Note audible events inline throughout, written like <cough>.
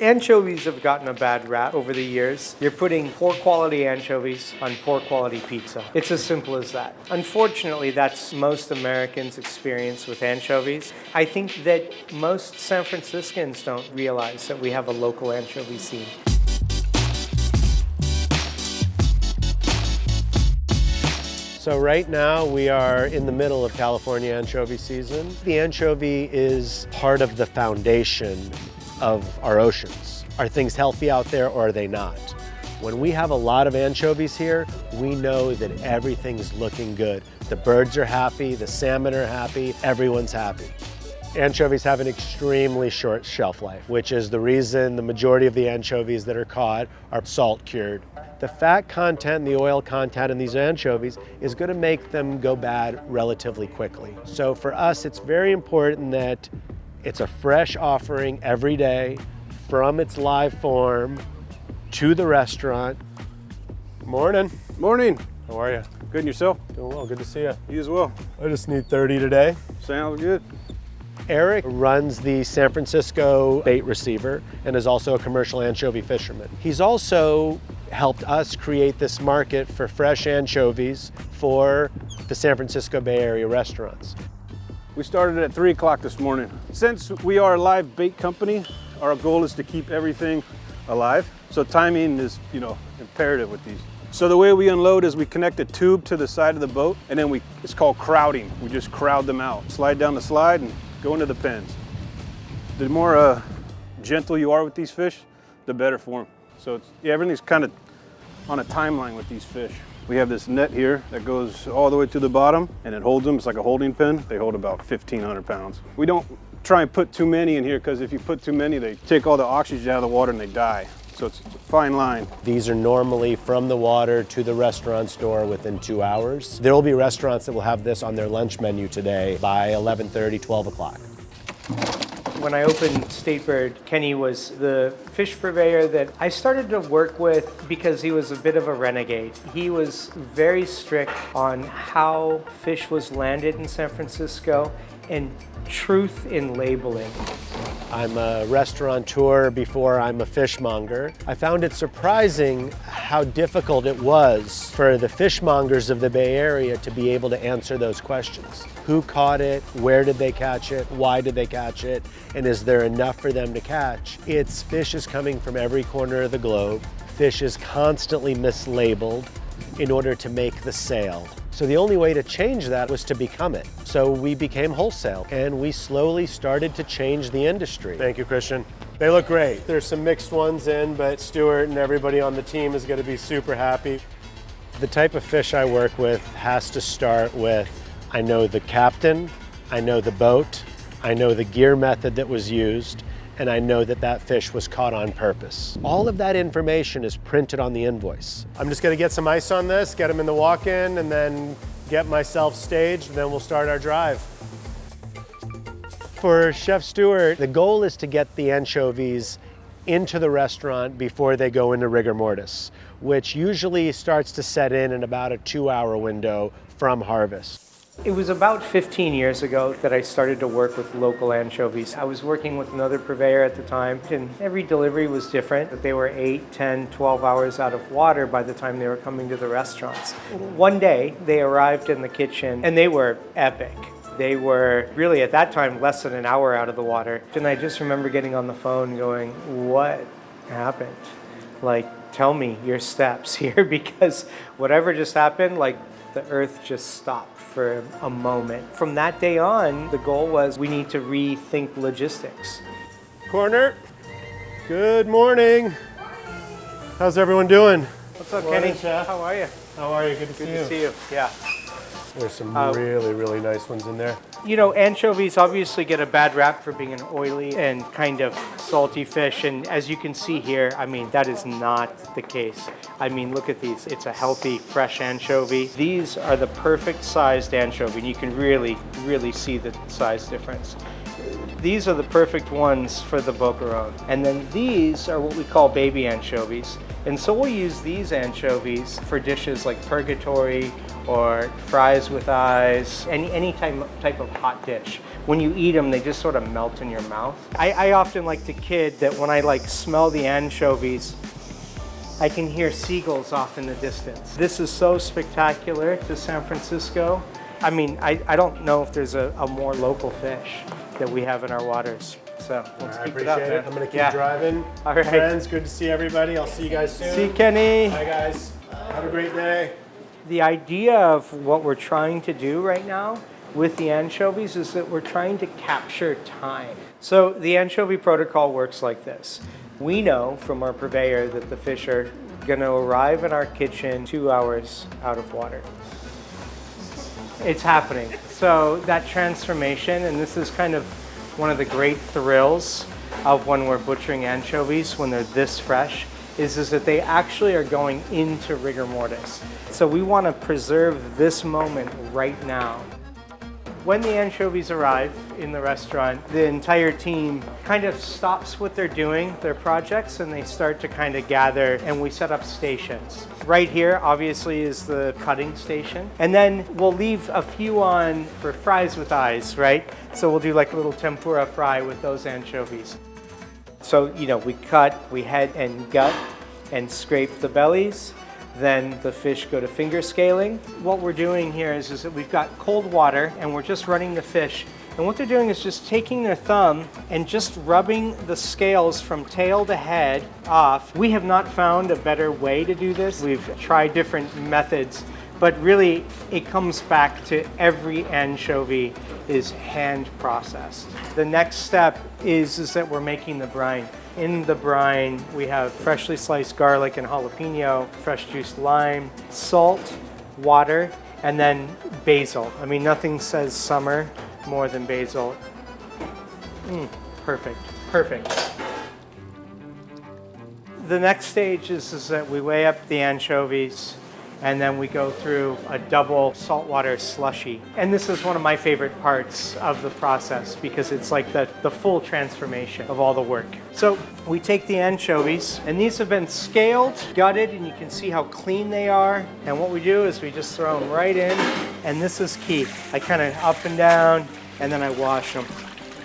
Anchovies have gotten a bad rap over the years. You're putting poor quality anchovies on poor quality pizza. It's as simple as that. Unfortunately, that's most Americans' experience with anchovies. I think that most San Franciscans don't realize that we have a local anchovy scene. So right now we are in the middle of California anchovy season. The anchovy is part of the foundation of our oceans. Are things healthy out there or are they not? When we have a lot of anchovies here, we know that everything's looking good. The birds are happy, the salmon are happy, everyone's happy. Anchovies have an extremely short shelf life, which is the reason the majority of the anchovies that are caught are salt cured. The fat content and the oil content in these anchovies is going to make them go bad relatively quickly. So for us, it's very important that it's a fresh offering every day from its live form to the restaurant. Morning. Morning. How are you? Good and yourself? Doing well, good to see you. You as well. I just need 30 today. Sounds good. Eric runs the San Francisco bait receiver and is also a commercial anchovy fisherman. He's also helped us create this market for fresh anchovies for the San Francisco Bay Area restaurants. We started at 3 o'clock this morning. Since we are a live bait company, our goal is to keep everything alive. So timing is, you know, imperative with these. So the way we unload is we connect a tube to the side of the boat and then we, it's called crowding. We just crowd them out. Slide down the slide and go into the pens. The more uh, gentle you are with these fish, the better for them. So yeah, everything's kind of on a timeline with these fish. We have this net here that goes all the way to the bottom and it holds them. It's like a holding pen. They hold about 1,500 pounds. We don't try and put too many in here because if you put too many, they take all the oxygen out of the water and they die. So it's a fine line. These are normally from the water to the restaurant store within two hours. There will be restaurants that will have this on their lunch menu today by 11.30, 12 o'clock. When I opened Statebird, Kenny was the fish purveyor that I started to work with because he was a bit of a renegade. He was very strict on how fish was landed in San Francisco and truth in labeling. I'm a restaurateur before I'm a fishmonger. I found it surprising how difficult it was for the fishmongers of the Bay Area to be able to answer those questions. Who caught it? Where did they catch it? Why did they catch it? And is there enough for them to catch? It's fish is coming from every corner of the globe. Fish is constantly mislabeled in order to make the sale. So the only way to change that was to become it. So we became wholesale and we slowly started to change the industry. Thank you, Christian. They look great. There's some mixed ones in, but Stuart and everybody on the team is gonna be super happy. The type of fish I work with has to start with, I know the captain, I know the boat, I know the gear method that was used, and I know that that fish was caught on purpose. All of that information is printed on the invoice. I'm just gonna get some ice on this, get them in the walk-in, and then get myself staged, and then we'll start our drive. For Chef Stuart, the goal is to get the anchovies into the restaurant before they go into rigor mortis, which usually starts to set in in about a two hour window from harvest. It was about 15 years ago that I started to work with local anchovies. I was working with another purveyor at the time, and every delivery was different. But they were 8, 10, 12 hours out of water by the time they were coming to the restaurants. One day, they arrived in the kitchen, and they were epic. They were really, at that time, less than an hour out of the water. And I just remember getting on the phone going, what happened? Like, tell me your steps <laughs> here, because whatever just happened, like, the earth just stopped for a moment. From that day on, the goal was we need to rethink logistics. Corner, good morning. How's everyone doing? What's up, Morning, Kenny? Chef. How are you? How are you? Good to Good see to you. see you. Yeah. There's some Uh, really, really nice ones in there. You know, anchovies obviously get a bad rap for being an oily and kind of salty fish. And as you can see here, I mean, that is not the case. I mean, look at these. It's a healthy, fresh anchovy. These are the perfect sized anchovy. And you can really, really see the size difference. These are the perfect ones for the boqueron. And then these are what we call baby anchovies. And so we'll use these anchovies for dishes like purgatory or fries with eyes, any, any type, type of hot dish. When you eat them, they just sort of melt in your mouth. I, I often like to kid that when I like smell the anchovies, I can hear seagulls off in the distance. This is so spectacular to San Francisco. I mean, I, I don't know if there's a, a more local fish that we have in our waters. So let's I keep appreciate it up, it. I'm gonna keep Yeah. driving. All right. Friends, good to see everybody. I'll see you guys soon. See Kenny. Hi guys. Have a great day. The idea of what we're trying to do right now with the anchovies is that we're trying to capture time. So the anchovy protocol works like this. We know from our purveyor that the fish are going to arrive in our kitchen two hours out of water. It's happening. So that transformation, and this is kind of one of the great thrills of when we're butchering anchovies when they're this fresh, is, is that they actually are going into rigor mortis. So we want to preserve this moment right now. When the anchovies arrive in the restaurant, the entire team kind of stops what they're doing, their projects, and they start to kind of gather and we set up stations. Right here, obviously, is the cutting station. And then we'll leave a few on for fries with eyes, right? So we'll do like a little tempura fry with those anchovies. So, you know, we cut, we head and gut and scrape the bellies. Then the fish go to finger scaling. What we're doing here is, is that we've got cold water and we're just running the fish. And what they're doing is just taking their thumb and just rubbing the scales from tail to head off. We have not found a better way to do this. We've tried different methods, but really it comes back to every anchovy is hand processed. The next step is, is that we're making the brine. In the brine, we have freshly sliced garlic and jalapeno, fresh juiced lime, salt, water, and then basil. I mean, nothing says summer more than basil. Mm, perfect, perfect. The next stage is, is that we weigh up the anchovies and then we go through a double saltwater slushy. And this is one of my favorite parts of the process because it's like the, the full transformation of all the work. So we take the anchovies and these have been scaled, gutted, and you can see how clean they are. And what we do is we just throw them right in and this is key. I kind of up and down and then I wash them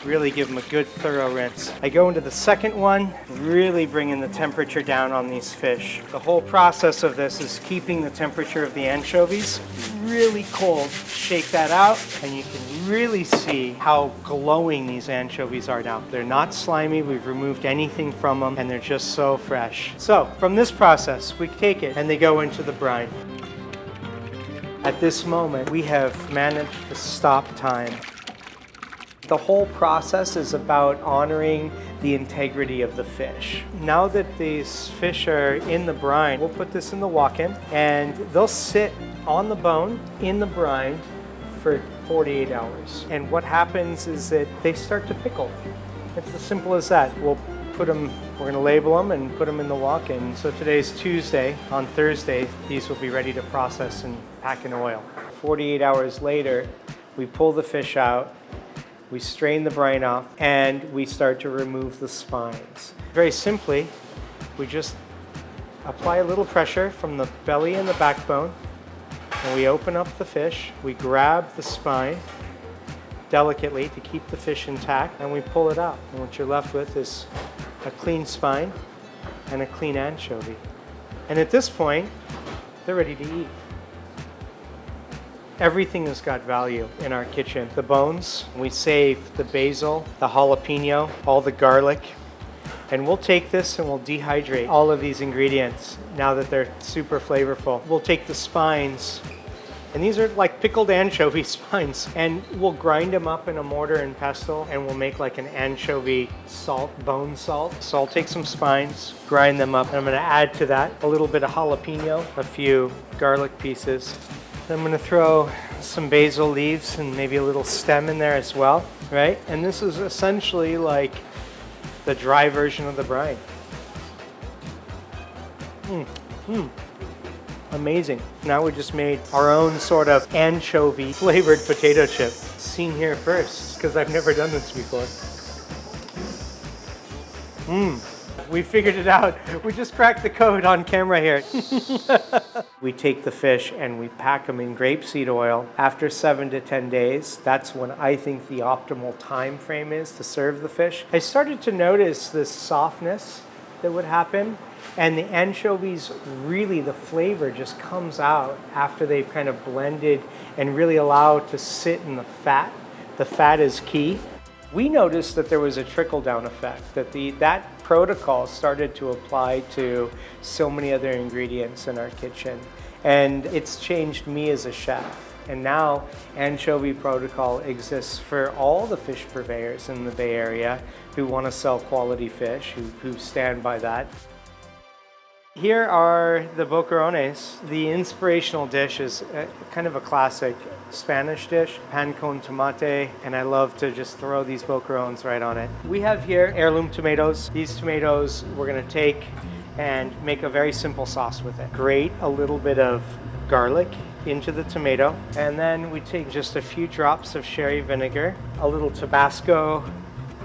really give them a good thorough rinse. I go into the second one, really bringing the temperature down on these fish. The whole process of this is keeping the temperature of the anchovies really cold. Shake that out and you can really see how glowing these anchovies are now. They're not slimy, we've removed anything from them and they're just so fresh. So from this process, we take it and they go into the brine. At this moment, we have managed to stop time. The whole process is about honoring the integrity of the fish. Now that these fish are in the brine, we'll put this in the walk-in and they'll sit on the bone in the brine for 48 hours. And what happens is that they start to pickle. It's as simple as that. We'll put them, we're gonna label them and put them in the walk-in. So today's Tuesday. On Thursday, these will be ready to process and pack in oil. 48 hours later, we pull the fish out, we strain the brine off, and we start to remove the spines. Very simply, we just apply a little pressure from the belly and the backbone, and we open up the fish, we grab the spine delicately to keep the fish intact, and we pull it out. And what you're left with is a clean spine and a clean anchovy. And at this point, they're ready to eat. Everything has got value in our kitchen. The bones, we save the basil, the jalapeno, all the garlic, and we'll take this and we'll dehydrate all of these ingredients now that they're super flavorful. We'll take the spines, and these are like pickled anchovy <laughs> spines, and we'll grind them up in a mortar and pestle, and we'll make like an anchovy salt, bone salt. So I'll take some spines, grind them up, and I'm gonna add to that a little bit of jalapeno, a few garlic pieces, then I'm gonna throw some basil leaves and maybe a little stem in there as well, right? And this is essentially like the dry version of the brine. Mm, mm. Amazing. Now we just made our own sort of anchovy flavored potato chip. Seen here first, because I've never done this before. We figured it out. We just cracked the code on camera here. <laughs> we take the fish and we pack them in grapeseed oil. After seven to 10 days, that's when I think the optimal time frame is to serve the fish. I started to notice this softness that would happen and the anchovies really the flavor just comes out after they've kind of blended and really allow it to sit in the fat. The fat is key. We noticed that there was a trickle down effect, that the, that protocol started to apply to so many other ingredients in our kitchen. And it's changed me as a chef. And now anchovy protocol exists for all the fish purveyors in the Bay Area who want to sell quality fish, who, who stand by that. Here are the boquerones. The inspirational dish is a, kind of a classic Spanish dish, pan con tomate, and I love to just throw these boquerones right on it. We have here heirloom tomatoes. These tomatoes we're gonna take and make a very simple sauce with it. Grate a little bit of garlic into the tomato, and then we take just a few drops of sherry vinegar, a little Tabasco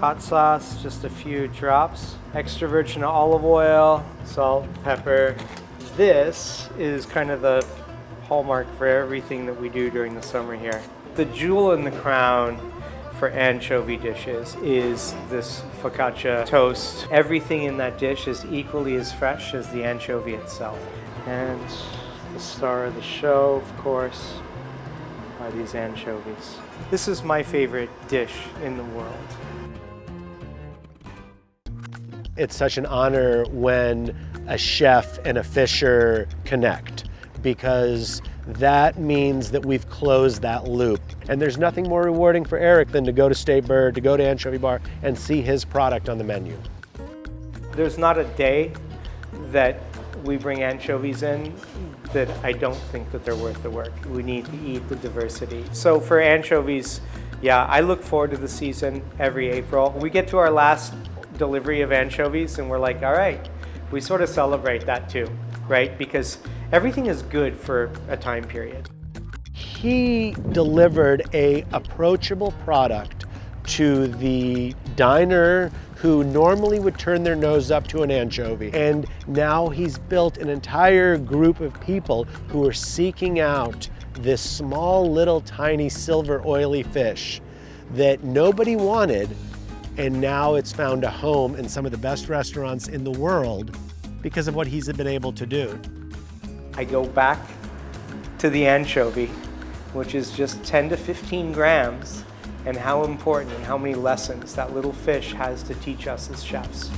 hot sauce, just a few drops, extra virgin olive oil, salt, pepper. This is kind of the hallmark for everything that we do during the summer here. The jewel in the crown for anchovy dishes is this focaccia toast. Everything in that dish is equally as fresh as the anchovy itself. And the star of the show, of course, are these anchovies. This is my favorite dish in the world. It's such an honor when a chef and a fisher connect because that means that we've closed that loop. And there's nothing more rewarding for Eric than to go to State Bird, to go to Anchovy Bar and see his product on the menu. There's not a day that we bring anchovies in that I don't think that they're worth the work. We need to eat the diversity. So for anchovies, yeah, I look forward to the season every April. We get to our last delivery of anchovies and we're like, all right, we sort of celebrate that too, right? Because everything is good for a time period. He delivered a approachable product to the diner who normally would turn their nose up to an anchovy. And now he's built an entire group of people who are seeking out this small little tiny silver oily fish that nobody wanted and now it's found a home in some of the best restaurants in the world because of what he's been able to do. I go back to the anchovy, which is just 10 to 15 grams, and how important and how many lessons that little fish has to teach us as chefs.